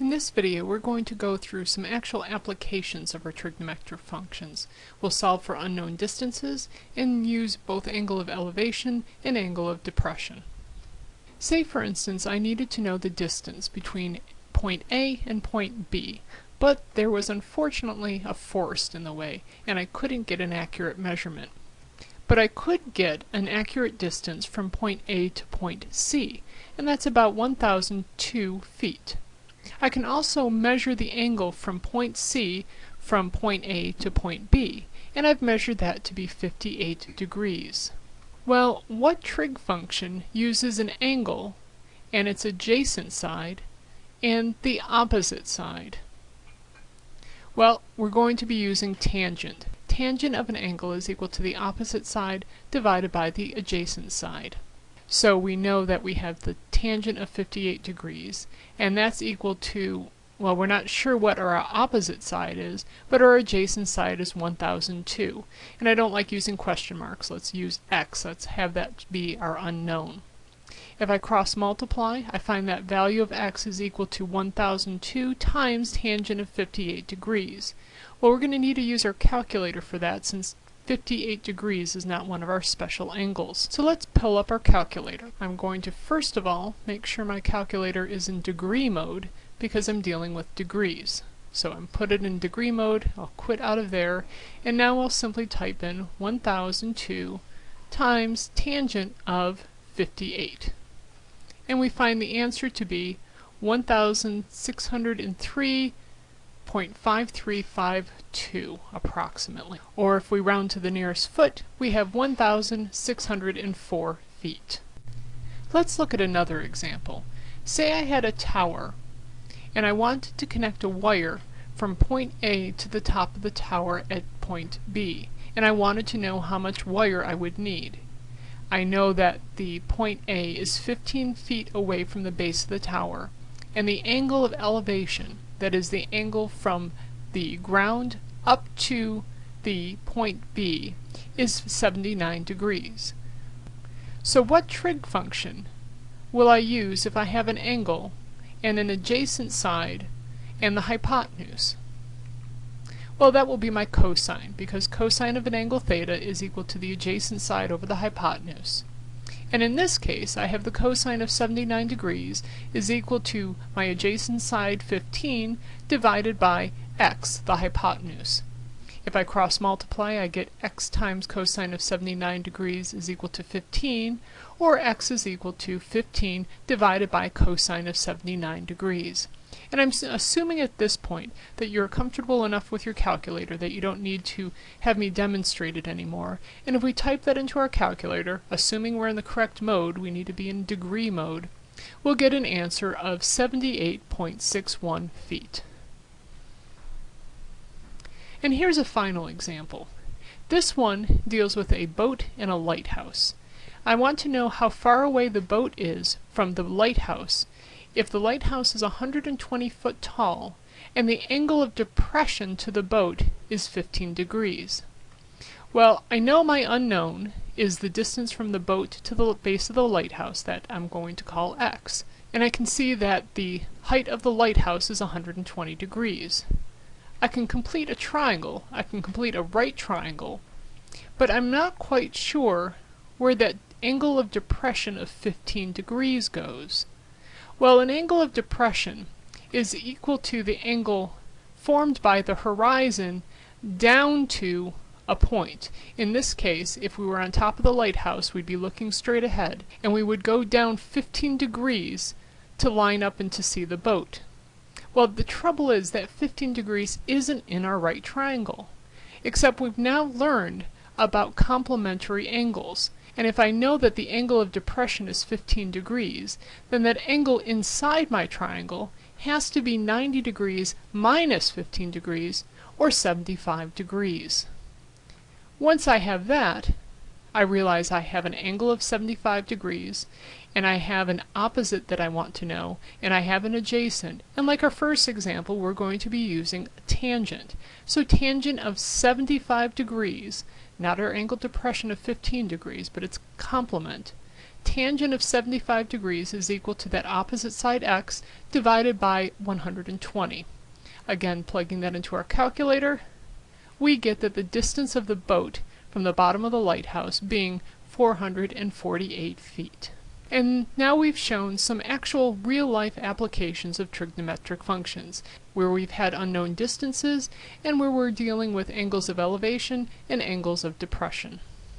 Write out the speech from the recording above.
In this video we're going to go through some actual applications of our trigonometric functions. We'll solve for unknown distances and use both angle of elevation and angle of depression. Say for instance I needed to know the distance between point A and point B, but there was unfortunately a forest in the way and I couldn't get an accurate measurement. But I could get an accurate distance from point A to point C, and that's about 1002 feet. I can also measure the angle from point C from point A to point B, and I've measured that to be 58 degrees. Well, what trig function uses an angle and its adjacent side and the opposite side? Well, we're going to be using tangent. Tangent of an angle is equal to the opposite side divided by the adjacent side. So we know that we have the tangent of 58 degrees, and that's equal to, well, we're not sure what our opposite side is, but our adjacent side is 1002. And I don't like using question marks. Let's use x. Let's have that be our unknown. If I cross multiply, I find that value of x is equal to 1002 times tangent of 58 degrees. Well, we're going to need to use our calculator for that since 58 degrees is not one of our special angles. So let's pull up our calculator. I'm going to first of all make sure my calculator is in degree mode because I'm dealing with degrees. So I'm put it in degree mode, I'll quit out of there, and now I'll simply type in 1002 times tangent of 58. And we find the answer to be 1603 0.5352 approximately. Or if we round to the nearest foot, we have 1,604 feet. Let's look at another example. Say I had a tower and I wanted to connect a wire from point A to the top of the tower at point B and I wanted to know how much wire I would need. I know that the point A is 15 feet away from the base of the tower and the angle of elevation that is the angle from the ground up to the point B, is 79 degrees. So what trig function will I use if I have an angle and an adjacent side and the hypotenuse? Well, that will be my cosine, because cosine of an angle theta is equal to the adjacent side over the hypotenuse. And in this case, I have the cosine of 79 degrees is equal to my adjacent side 15 divided by x, the hypotenuse. If I cross multiply, I get x times cosine of 79 degrees is equal to 15, or x is equal to 15 divided by cosine of 79 degrees. And I'm assuming at this point that you're comfortable enough with your calculator that you don't need to have me demonstrate it anymore. And if we type that into our calculator, assuming we're in the correct mode, we need to be in degree mode, we'll get an answer of 78.61 feet. And here's a final example. This one deals with a boat and a lighthouse. I want to know how far away the boat is from the lighthouse if the lighthouse is 120 foot tall and the angle of depression to the boat is 15 degrees. Well, I know my unknown is the distance from the boat to the base of the lighthouse that I'm going to call x, and I can see that the height of the lighthouse is 120 degrees. I can complete a triangle, I can complete a right triangle, but I'm not quite sure where that angle of depression of 15 degrees goes. Well, an angle of depression is equal to the angle formed by the horizon down to a point. In this case, if we were on top of the lighthouse, we'd be looking straight ahead, and we would go down 15 degrees to line up and to see the boat. Well, the trouble is that 15 degrees isn't in our right triangle, except we've now learned about complementary angles, and if I know that the angle of depression is 15 degrees, then that angle inside my triangle has to be 90 degrees minus 15 degrees, or 75 degrees. Once I have that, I realize I have an angle of 75 degrees, and I have an opposite that I want to know, and I have an adjacent. And like our first example, we're going to be using tangent. So tangent of 75 degrees not our angle depression of 15 degrees, but its complement. tangent of 75 degrees is equal to that opposite side x divided by 120. Again, plugging that into our calculator, we get that the distance of the boat from the bottom of the lighthouse being 448 feet. And now we've shown some actual real-life applications of trigonometric functions, where we've had unknown distances and where we're dealing with angles of elevation and angles of depression.